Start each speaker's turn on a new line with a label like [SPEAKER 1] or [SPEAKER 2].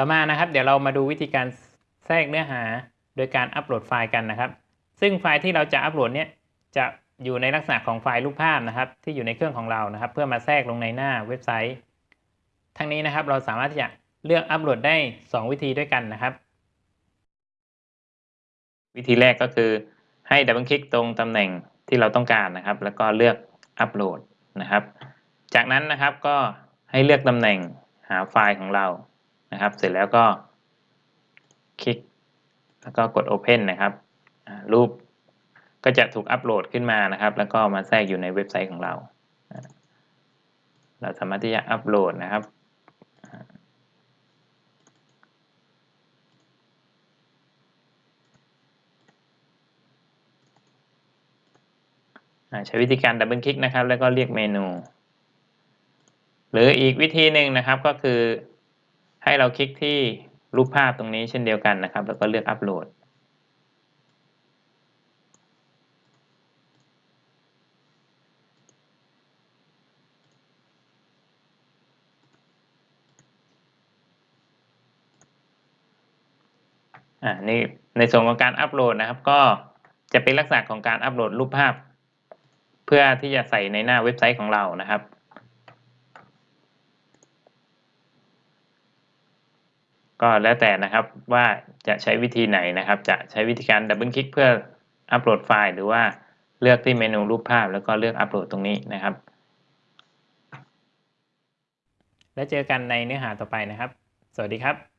[SPEAKER 1] ต่อมานะครับเดี๋ยวเรามาดูวิธีการแทรกเนื้อหาโดยการอัปโหลดไฟล์กันนะครับ ซึ่งไฟล์ที่เราจะอัปโหลดเนี่ยจะอยู่ในลักษณะของไฟล์รูปภาพนะครับ ที่อยู่ในเครื่องของเรานะครับ เพื่อมาแทรกลงในหน้าเว็บไซต์ ทั้งนี้นะครับเราสามารถที่จะเลือกอัปโหลดได้ 2 วิธีด้วยกันนะครับ วิธีแรกก็คือให้ double click ตรงตำแหน่งที่เราต้องการนะครับ แล้วก็เลือกอัปโหลดนะครับ จากนั้นนะครับก็ให้เลือกตำแหน่งหาไฟล์ของเรา นะครับ เสร็จแล้วก็คลิก แล้วก็กด Open นะครับ รูปก็จะถูกอัปโหลดขึ้นมานะครับ แล้วก็มาแทรกอยู่ในเว็บไซต์ของเรา เราสามารถที่จะอัปโหลดนะครับใช้วิธีการดับเบิลคลิกนะครับ แล้วก็เรียกเมนู หรืออีกวิธีหนึ่งนะครับก็คือ ให้เราคลิกที่รูปภาพตรงนี้เช่นเดียวกันนะครับ แล้วก็เลือกอัปโหลด อ่า นี่ในส่วนของการอัปโหลดนะครับ ก็จะเป็นลักษณะของการอัปโหลดรูปภาพ เพื่อที่จะใส่ในหน้าเว็บไซต์ของเรานะครับ ก็แล้วแต่นะครับว่าจะใช้วิธีไหนนะครับ จะใช้วิธีการ double click เพื่ออัปโหลดไฟล์หรือว่าเลือกที่เมนูรูปภาพแล้วก็เลือกอัปโหลดตรงนี้นะครับ แล้วเจอกันในเนื้อหาต่อไปนะครับ สวัสดีครับ